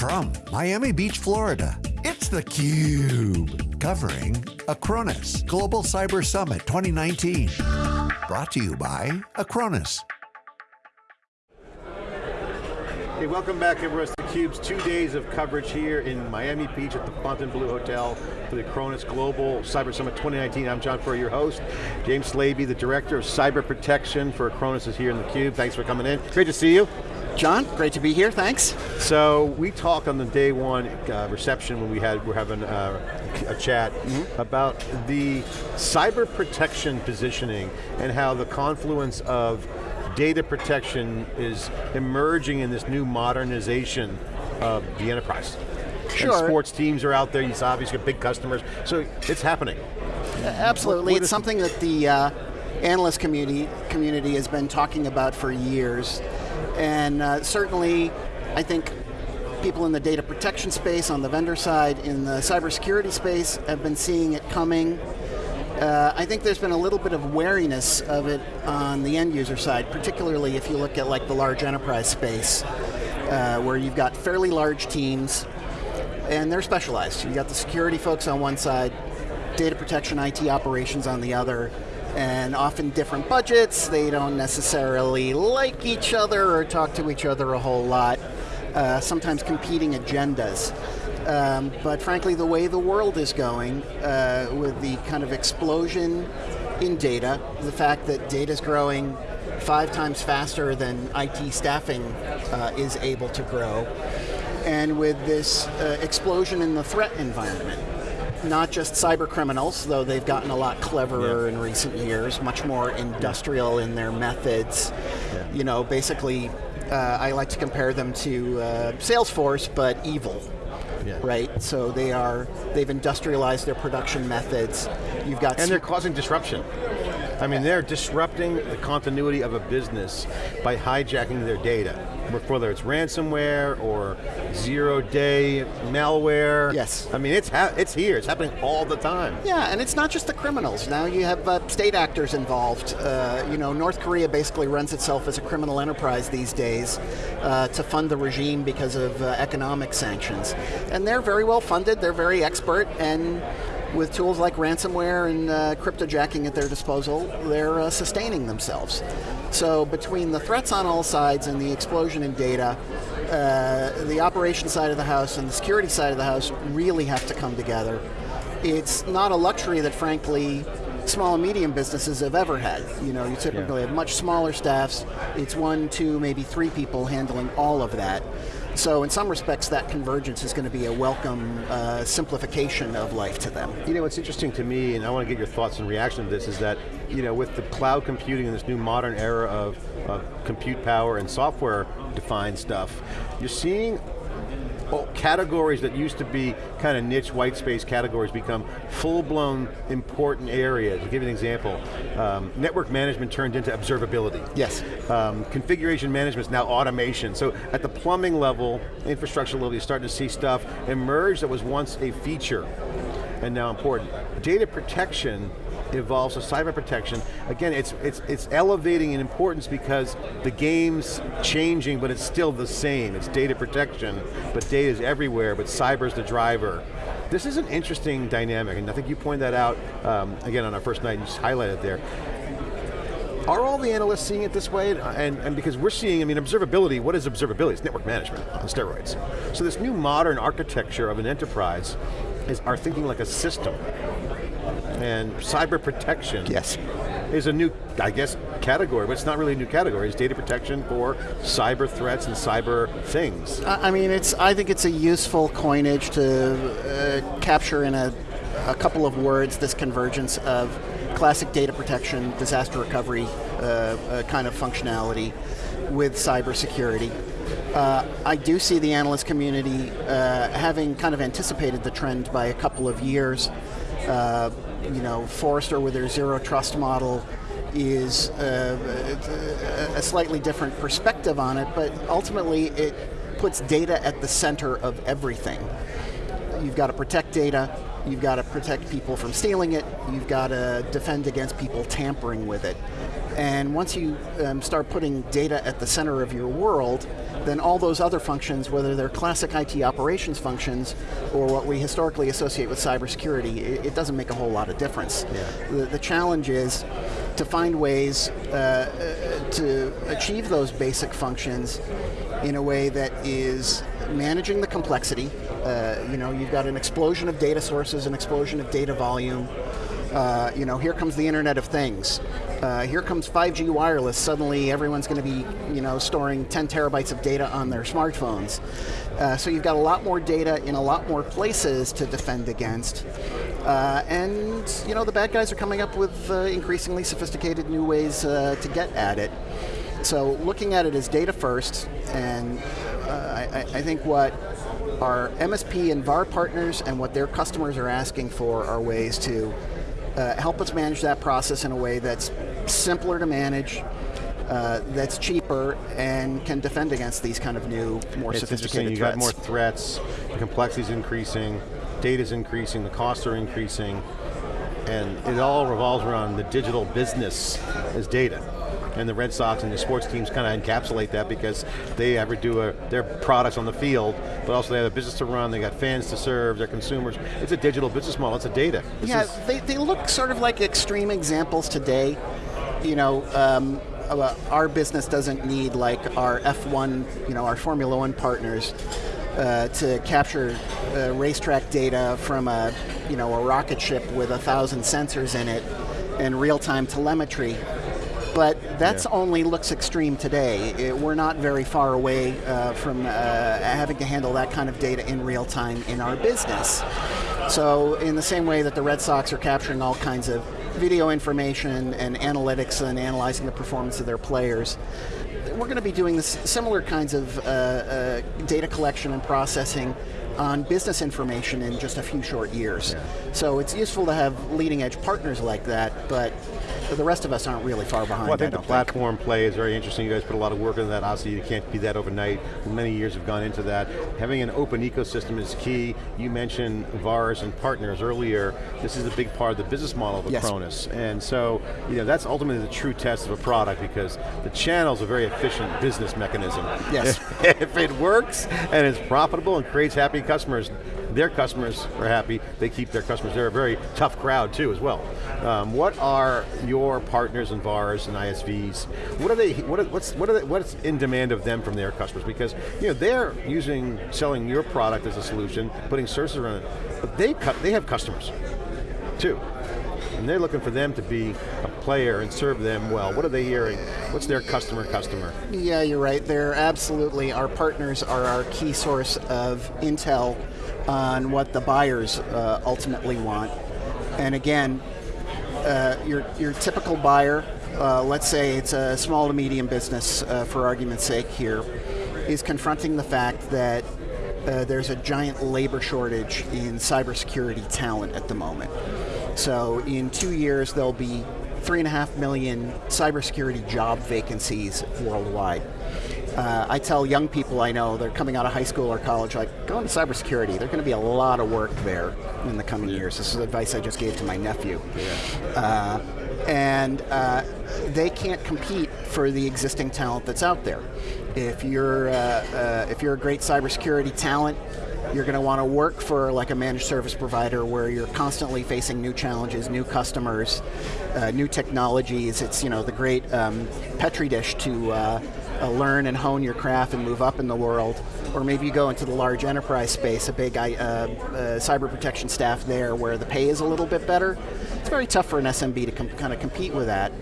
From Miami Beach, Florida, it's theCUBE. Covering Acronis Global Cyber Summit 2019. Brought to you by Acronis. Hey, welcome back everyone to theCUBE's two days of coverage here in Miami Beach at the Fontainebleau Hotel for the Acronis Global Cyber Summit 2019. I'm John Furrier, your host. James Slaby, the Director of Cyber Protection for Acronis is here in theCUBE. Thanks for coming in. Great to see you. John, great to be here, thanks. So we talked on the day one uh, reception when we had, we're having uh, a chat mm -hmm. about the cyber protection positioning and how the confluence of data protection is emerging in this new modernization of the enterprise. Sure. And sports teams are out there, you obviously got big customers, so it's happening. Absolutely, what, what it's something that the uh, analyst community, community has been talking about for years. And uh, certainly, I think people in the data protection space, on the vendor side, in the cybersecurity space, have been seeing it coming. Uh, I think there's been a little bit of wariness of it on the end user side, particularly if you look at like the large enterprise space, uh, where you've got fairly large teams, and they're specialized. You've got the security folks on one side, data protection, IT operations on the other, and often different budgets. They don't necessarily like each other or talk to each other a whole lot. Uh, sometimes competing agendas. Um, but frankly, the way the world is going, uh, with the kind of explosion in data, the fact that data is growing five times faster than IT staffing uh, is able to grow, and with this uh, explosion in the threat environment, not just cyber criminals, though they've gotten a lot cleverer yeah. in recent years, much more industrial in their methods. Yeah. You know, basically, uh, I like to compare them to uh, Salesforce, but evil. Yeah. Right, so they are, they've industrialized their production methods. You've got- And they're causing disruption. I mean, they're disrupting the continuity of a business by hijacking their data whether it's ransomware or zero-day malware. Yes. I mean, it's it's here. It's happening all the time. Yeah, and it's not just the criminals. Now you have uh, state actors involved. Uh, you know, North Korea basically runs itself as a criminal enterprise these days uh, to fund the regime because of uh, economic sanctions. And they're very well funded. They're very expert and with tools like ransomware and uh, cryptojacking at their disposal, they're uh, sustaining themselves. So between the threats on all sides and the explosion in data, uh, the operation side of the house and the security side of the house really have to come together. It's not a luxury that frankly small and medium businesses have ever had. You know, you typically yeah. have much smaller staffs. It's one, two, maybe three people handling all of that. So in some respects, that convergence is going to be a welcome uh, simplification of life to them. You know, what's interesting to me, and I want to get your thoughts and reaction to this, is that, you know, with the cloud computing and this new modern era of, of compute power and software defined stuff, you're seeing categories that used to be kind of niche white space categories become full-blown important areas. I'll give you an example. Um, network management turned into observability. Yes. Um, configuration management is now automation. So at the plumbing level, infrastructure level, you're starting to see stuff emerge that was once a feature and now important. Data protection evolves to cyber protection. Again, it's, it's, it's elevating in importance because the game's changing, but it's still the same. It's data protection, but data is everywhere, but cyber's the driver. This is an interesting dynamic, and I think you pointed that out, um, again, on our first night, you just highlighted there. Are all the analysts seeing it this way? And, and because we're seeing, I mean, observability, what is observability? It's network management on steroids. So this new modern architecture of an enterprise is are thinking like a system and cyber protection yes. is a new, I guess, category, but it's not really a new category. It's data protection for cyber threats and cyber things. I mean, it's. I think it's a useful coinage to uh, capture in a, a couple of words this convergence of classic data protection, disaster recovery uh, uh, kind of functionality with cybersecurity. Uh, I do see the analyst community uh, having kind of anticipated the trend by a couple of years. Uh, you know, Forrester with their zero trust model is uh, a slightly different perspective on it, but ultimately it puts data at the center of everything. You've got to protect data, you've got to protect people from stealing it, you've got to defend against people tampering with it. And once you um, start putting data at the center of your world, then all those other functions, whether they're classic IT operations functions or what we historically associate with cybersecurity, it, it doesn't make a whole lot of difference. Yeah. The, the challenge is to find ways uh, uh, to achieve those basic functions in a way that is managing the complexity. Uh, you know, you've got an explosion of data sources, an explosion of data volume. Uh, you know, here comes the Internet of Things. Uh, here comes 5G wireless. Suddenly, everyone's going to be, you know, storing 10 terabytes of data on their smartphones. Uh, so you've got a lot more data in a lot more places to defend against. Uh, and you know, the bad guys are coming up with uh, increasingly sophisticated new ways to get at it. So looking at it as data first, and I, I think what our MSP and VAR partners and what their customers are asking for are ways to uh, help us manage that process in a way that's simpler to manage, uh, that's cheaper, and can defend against these kind of new, more it's sophisticated you threats. got more threats, the complexity's increasing, data's increasing, the costs are increasing, and it all revolves around the digital business as data. And the Red Sox and the sports teams kind of encapsulate that because they ever do a, their products on the field, but also they have a business to run, they got fans to serve, their consumers. It's a digital business model, it's a data. This yeah, is- they, they look sort of like extreme examples today. You know, um, uh, our business doesn't need like our F1, you know, our Formula One partners uh, to capture uh, racetrack data from a, you know, a rocket ship with a thousand sensors in it and real-time telemetry. But that's Yeah. only looks extreme today. It- we're not very far away uh, from uh, having to handle that kind of data in real time in our business. So, in the same way that the Red Sox are capturing all kinds of video information and analytics and analyzing the performance of their players, we're going to be doing this similar kinds of uh, uh, data collection and processing on business information in just a few short years. So it's useful to have leading edge partners like that, but the rest of us aren't really far behind. Well, I think I the platform play is very interesting. You guys put a lot of work into that. Obviously, you can't be that overnight. Many years have gone into that. Having an open ecosystem is key. You mentioned VARs and partners earlier. This is a big part of the business model of Yes. Acronis. And so, you know, that's ultimately the true test of a product because the channel's a very efficient business mechanism. Yes. if it works and it's profitable and creates happy customers, their customers are happy, they keep their customers. They're a very tough crowd too as well. Um, what are your partners and VARs and ISVs, what are they, what are, what's, what are they, what's in demand of them from their customers? Because you know, they're using, selling your product as a solution, putting services around it, but they, they have customers too. And they're looking for them to be a player and serve them well. What are they hearing? What's their customer customer? Yeah, you're right. They're absolutely, our partners are our key source of intel on what the buyers uh, ultimately want. And again, uh, your, your typical buyer, uh, let's say it's a small to medium business uh, for argument's sake here, is confronting the fact that uh, there's a giant labor shortage in cybersecurity talent at the moment. So in two years, there'll be three and a half million cybersecurity job vacancies worldwide. Uh, I tell young people I know, they're coming out of high school or college, like, go into cybersecurity. There's going to be a lot of work there in the coming years. This is advice I just gave to my nephew. Uh, and uh, they can't compete for the existing talent that's out there. If you're, uh, uh, if you're a great cybersecurity talent, you're going to want to work for like a managed service provider where you're constantly facing new challenges, new customers, uh, new technologies. It's you know the great um, petri dish to uh, uh, learn and hone your craft and move up in the world. Or maybe you go into the large enterprise space, a big uh, uh, cyber protection staff there where the pay is a little bit better. It's very tough for an SMB to kind of compete with that.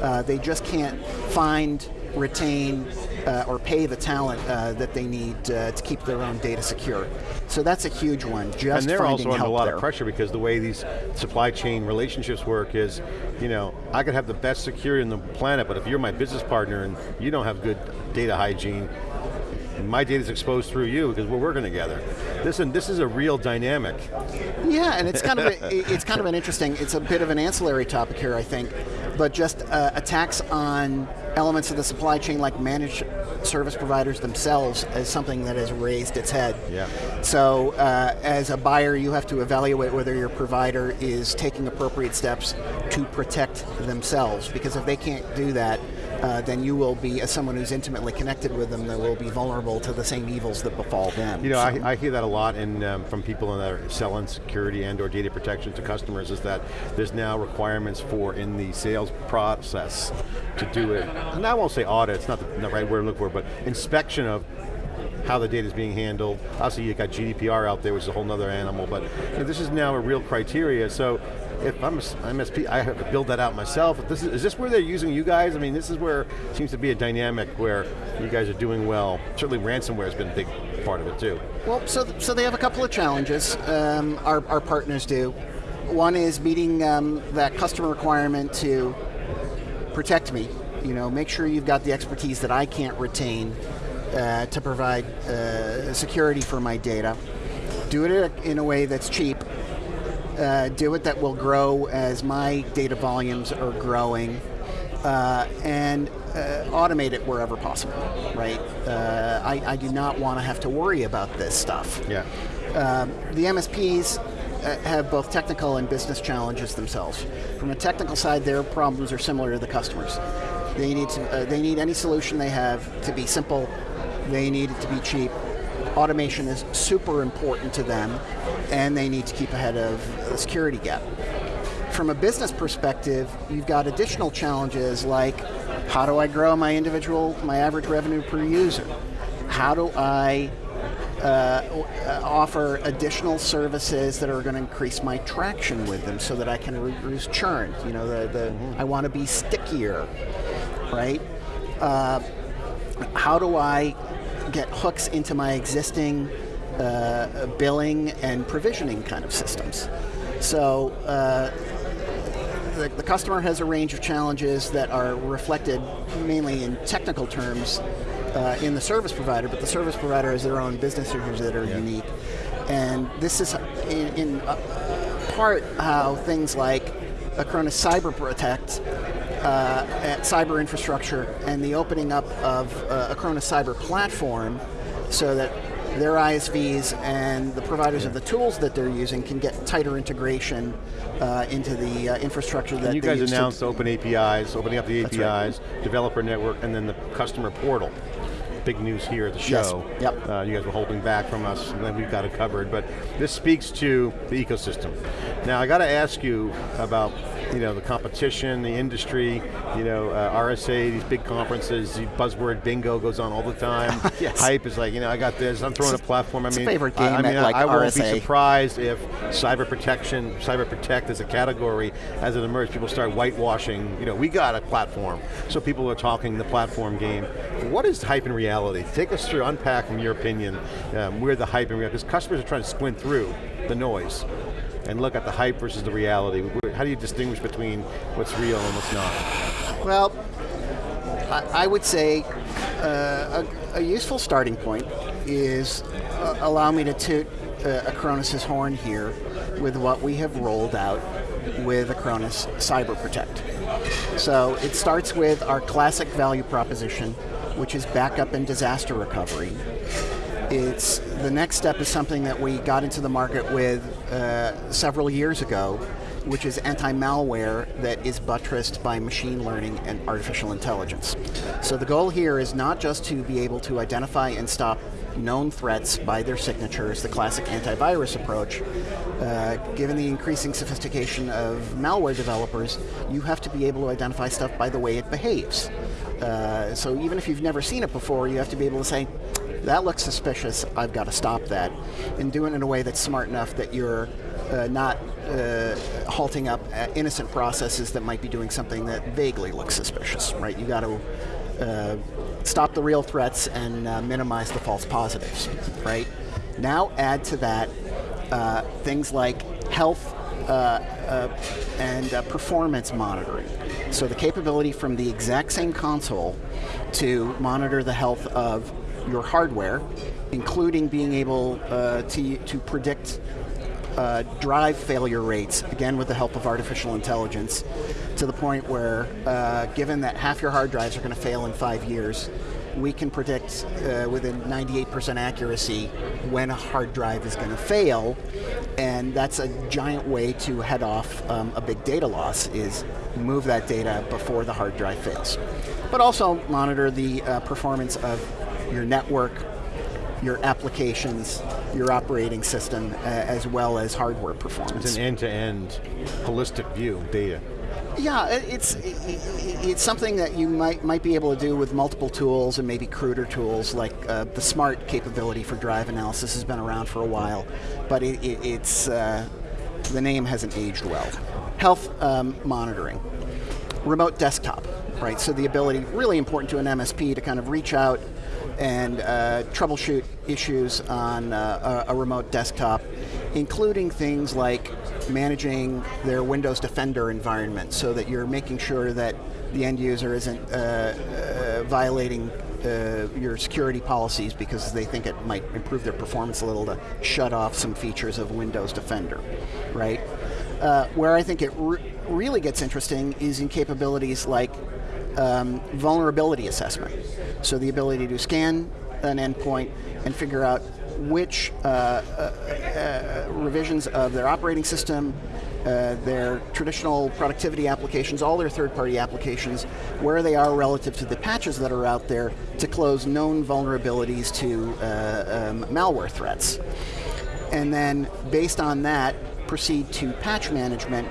Uh, they just can't find, retain, uh, or pay the talent uh, that they need uh, to keep their own data secure. So that's a huge one. Just and they're also under a lot there. of pressure because the way these supply chain relationships work is, you know, I could have the best security on the planet, but if you're my business partner and you don't have good data hygiene, my data is exposed through you because we're working together. Listen, this is a real dynamic. Yeah, and it's kind of a, it's kind of an interesting. It's a bit of an ancillary topic here, I think, but just uh, attacks on elements of the supply chain, like managed service providers themselves, as something that has raised its head. Yeah. So, uh, as a buyer, you have to evaluate whether your provider is taking appropriate steps to protect themselves, because if they can't do that, uh, then you will be, as someone who's intimately connected with them, that will be vulnerable to the same evils that befall them. You know, so. I, I, hear that a lot in, um, from people that are selling security and or data protection to customers is that there's now requirements for in the sales process to do it, and I won't say audit, it's not the, not the right word to look for, but inspection of how the data is being handled. Obviously you got GDPR out there, which is a whole other animal, but you know, this is now a real criteria, so if I'm an MSP, I have to build that out myself. This is, is this where they're using you guys? I mean, this is where it seems to be a dynamic where you guys are doing well. Certainly ransomware has been a big part of it too. Well, so, so they have a couple of challenges, um, our, our partners do. One is meeting um, that customer requirement to protect me, you know, make sure you've got the expertise that I can't retain uh, to provide uh, security for my data. Do it in a way that's cheap uh, do it that will grow as my data volumes are growing, uh, and uh, automate it wherever possible, right? Uh, I, I, do not want to have to worry about this stuff. Yeah. Um, the MSPs uh, have both technical and business challenges themselves. From a technical side, their problems are similar to the customers. They need to, uh, they need any solution they have to be simple. They need it to be cheap automation is super important to them and they need to keep ahead of the security gap. From a business perspective, you've got additional challenges like how do I grow my individual, my average revenue per user? How do I uh, offer additional services that are going to increase my traction with them so that I can reduce churn. You know, the, the mm -hmm. I want to be stickier, right? Uh, how do I get hooks into my existing uh, billing and provisioning kind of systems. So uh, the, the, customer has a range of challenges that are reflected mainly in technical terms uh, in the service provider, but the service provider has their own business issues that are yeah. unique. And this is in, in part how things like Acronis Cyber Protect uh, at cyber infrastructure and the opening up of uh, Acronis Cyber Platform so that their ISVs and the providers yeah. of the tools that they're using can get tighter integration uh, into the uh, infrastructure and that you guys announced open APIs, opening up the APIs, right. developer network, and then the customer portal big news here at the show. Yes. Yep. Uh, you guys were holding back from us, and then we've got it covered. But this speaks to the ecosystem. Now I got to ask you about you know, the competition, the industry, you know, uh, RSA, these big conferences, the buzzword bingo goes on all the time. yes. Hype is like, you know, I got this, I'm throwing a platform. I mean, favorite game I, I mean, like I, I won't be surprised if cyber protection, cyber protect as a category, as it emerges, people start whitewashing, you know, we got a platform. So people are talking the platform game. What is hype in reality? Take us through, unpack from your opinion, um, where the hype in reality, because customers are trying to squint through the noise and look at the hype versus the reality. How do you distinguish between what's real and what's not? Well, I, would say uh, a, a, useful starting point is uh, allow me to toot uh, Acronis' horn here with what we have rolled out with Acronis Cyber Protect. So it starts with our classic value proposition, which is backup and disaster recovery. It's the next step is something that we got into the market with uh, several years ago, which is anti-malware that is buttressed by machine learning and artificial intelligence. So the goal here is not just to be able to identify and stop known threats by their signatures, the classic antivirus approach. Uh, given the increasing sophistication of malware developers, you have to be able to identify stuff by the way it behaves. Uh, so even if you've never seen it before, you have to be able to say, that looks suspicious, I've got to stop that. And do it in a way that's smart enough that you're uh, not uh, halting up uh, innocent processes that might be doing something that vaguely looks suspicious, right? You got to uh, stop the real threats and uh, minimize the false positives, right? Now add to that uh, things like health and performance monitoring. So the capability from the exact same console to monitor the health of your hardware, including being able uh, to, to predict uh, drive failure rates, again with the help of artificial intelligence, to the point where, uh, given that half your hard drives are going to fail in five years, we can predict uh, within 98% accuracy when a hard drive is going to fail, and that's a giant way to head off um, a big data loss is move that data before the hard drive fails. But also monitor the uh, performance of your network, your applications, your operating system, uh, as well as hardware performance. It's an end-to-end -end holistic view of data. Yeah, it's it's something that you might might be able to do with multiple tools and maybe cruder tools like uh, the smart capability for drive analysis has been around for a while, but it, it, it's uh, the name hasn't aged well. Health um, monitoring, remote desktop, right? So the ability, really important to an MSP to kind of reach out and uh, troubleshoot issues on uh, a, a remote desktop, including things like managing their Windows Defender environment so that you're making sure that the end user isn't uh, uh, violating uh, your security policies because they think it might improve their performance a little to shut off some features of Windows Defender, right? Uh, where I think it re really gets interesting is in capabilities like um, vulnerability assessment. So the ability to scan an endpoint and figure out which uh, uh, uh, revisions of their operating system, uh, their traditional productivity applications, all their third-party applications, where they are relative to the patches that are out there to close known vulnerabilities to uh, um, malware threats. And then, based on that, proceed to patch management,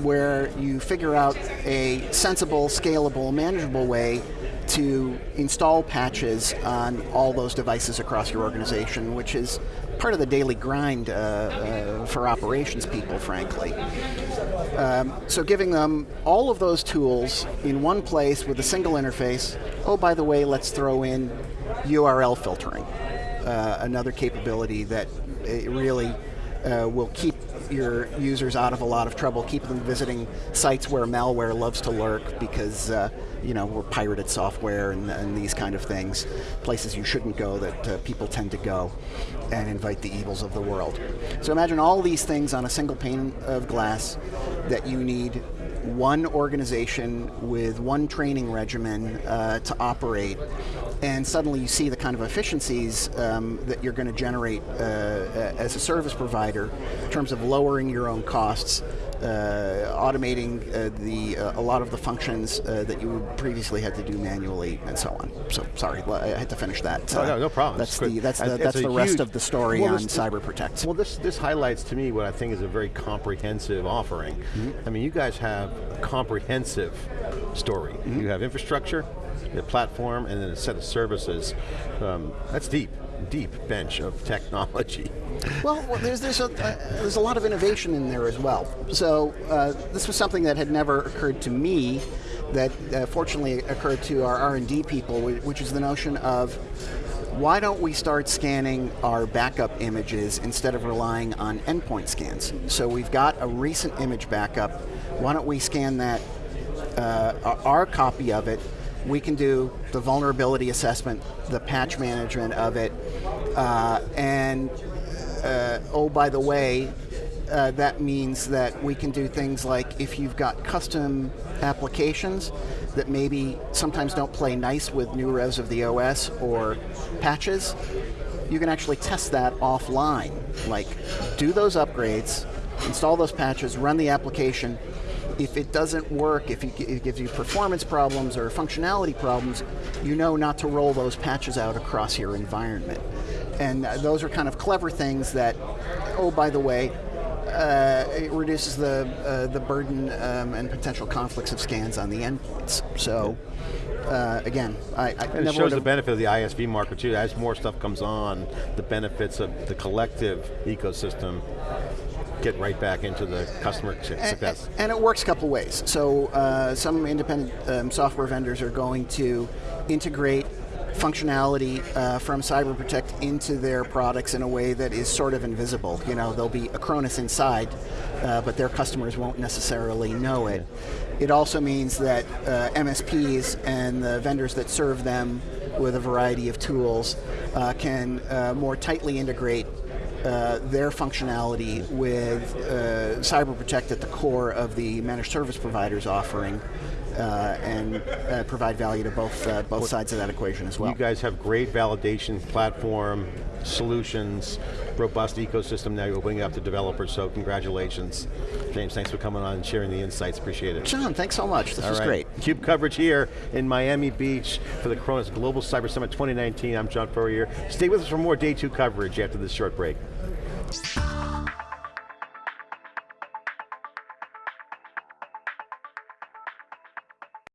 where you figure out a sensible, scalable, manageable way to install patches on all those devices across your organization, which is part of the daily grind uh, uh, for operations people, frankly. Um, so giving them all of those tools in one place with a single interface. Oh, by the way, let's throw in URL filtering, uh, another capability that really uh, will keep your users out of a lot of trouble, keep them visiting sites where malware loves to lurk because uh, you know we're pirated software and, and, these kind of things, places you shouldn't go that uh, people tend to go and invite the evils of the world. So imagine all these things on a single pane of glass that you need one organization with one training regimen uh, to operate and suddenly you see the kind of efficiencies um, that you're going to generate uh, as a service provider in terms of lowering your own costs, uh, automating uh, the uh, a lot of the functions uh, that you previously had to do manually, and so on. So sorry, I had to finish that. Oh, no, no problem. That's the that's the, that's the rest huge, of the story well, on this, Cyber Protect. Well, this this highlights to me what I think is a very comprehensive offering. Mm -hmm. I mean, you guys have comprehensive story. Mm -hmm. You have infrastructure, the platform, and then a set of services. Um, that's deep, deep bench of technology. Well, well there's, there's, a, uh, there's a lot of innovation in there as well. So uh, this was something that had never occurred to me, that uh, fortunately occurred to our R&D people, which is the notion of why don't we start scanning our backup images instead of relying on endpoint scans? So we've got a recent image backup, why don't we scan that, uh, our copy of it, we can do the vulnerability assessment, the patch management of it, uh, and uh, oh, by the way, uh, that means that we can do things like if you've got custom applications that maybe sometimes don't play nice with new revs of the OS or patches, you can actually test that offline. Like, do those upgrades, install those patches, run the application, if it doesn't work, if it gives you performance problems or functionality problems, you know not to roll those patches out across your environment. And uh, those are kind of clever things that, oh, by the way, uh, it reduces the uh, the burden um, and potential conflicts of scans on the endpoints. So. Uh, again, I, I it shows the benefit of the ISV market too. As more stuff comes on, the benefits of the collective ecosystem get right back into the customer success. And, and it works a couple ways. So uh, some independent um, software vendors are going to integrate functionality uh, from Cyber Protect into their products in a way that is sort of invisible. You know, there'll be Acronis inside, uh, but their customers won't necessarily know it. It also means that uh, MSPs and the vendors that serve them with a variety of tools uh, can uh, more tightly integrate uh, their functionality with uh, Cyber Protect at the core of the managed service providers offering uh, and uh, provide value to both uh, both sides of that equation as well. You guys have great validation platform, solutions, robust ecosystem now you're opening up to developers, so congratulations. James, thanks for coming on and sharing the insights, appreciate it. John, thanks so much, this All was right. great. CUBE coverage here in Miami Beach for the Acronis Global Cyber Summit 2019. I'm John Furrier. Stay with us for more day two coverage after this short break.